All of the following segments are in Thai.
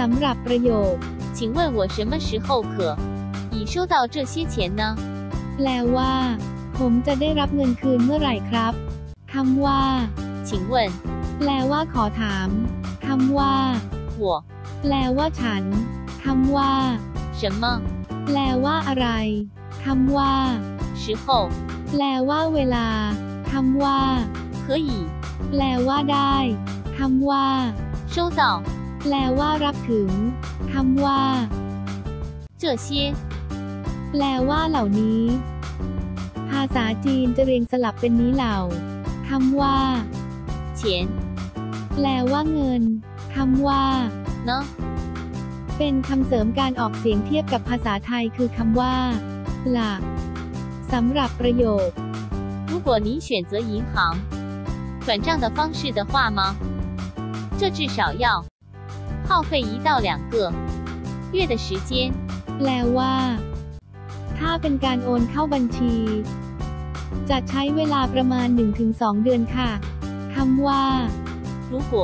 สำหรับประโยค 请问我什么时候可以收到这些钱呢？ แปลว่า ผมจะได้รับเงินคืนเมื่อไหร่ครับคำว่า 请问 แปลว่าขอถามคำว่า 我 แปลว่าฉันคำว่า 什么 แปลว่าอะไรคำว่า 时候 แปลว่าเวลาคำว่า 可以 แปลว่าได้คำว่า 收到 แปลว่ารับถึงคำว่า 这些 แปลว่าเหล่านี้ ภาษาจีนจะเรียงสลับเป็นนี้เหล่าคำว่า 钱 แปลว่าเงินคำว่า 呢？ เป็นคำเสริมการออกเสียงเทียบกับภาษาไทยคือคำว่า หลักสำหรับประโยค 如果你选择银行转账的方式的话吗？这至少要 耗费一到两个月的时间。 แปลว่า ถ้าเป็นการโอนเข้าบัญชี จะใช้เวลาประมาณ 1-2 เดือนค่ะคำว่า 如果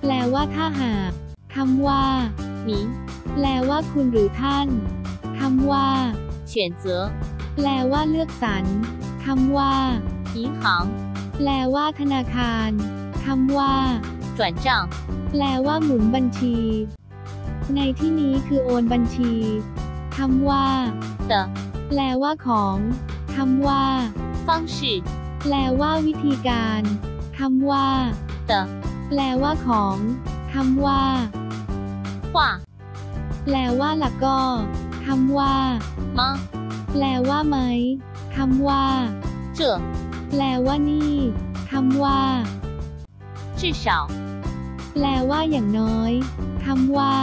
แปลว่าถ้าหากคำว่า 您 แปลว่าคุณหรือท่านคำว่า 选择 แปลว่าเลือกสรรคำว่า 银行 แปลว่าธนาคารคำว่า 转账 แปลว่าหมุนบัญชี ในที่นี้คือโอนบัญชีคำว่า 的 แปลว่าของคำว่า 方式 แปลว่าวิธีการคำว่า 的 แปลว่าของคำว่า 话 แปลว่าหลักก็คำว่า 吗？ แปลว่าไหมคำว่า 这 แปลว่านี่คำว่า 至少 แปลว่าอย่างน้อยคำว่า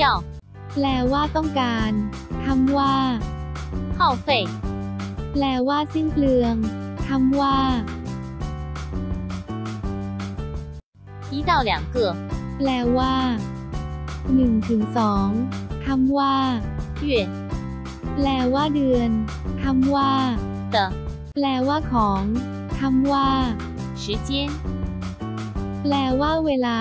要 แปลว่าต้องการคำว่า 耗费 แปลว่าสิ้นเปลืองคำว่า 一到两个 แปลว่า1ถึง2คำว่า 月 แปลว่าเดือนคำว่า 的 แปลว่าของคำว่า 时间。 แปลว่าเวลา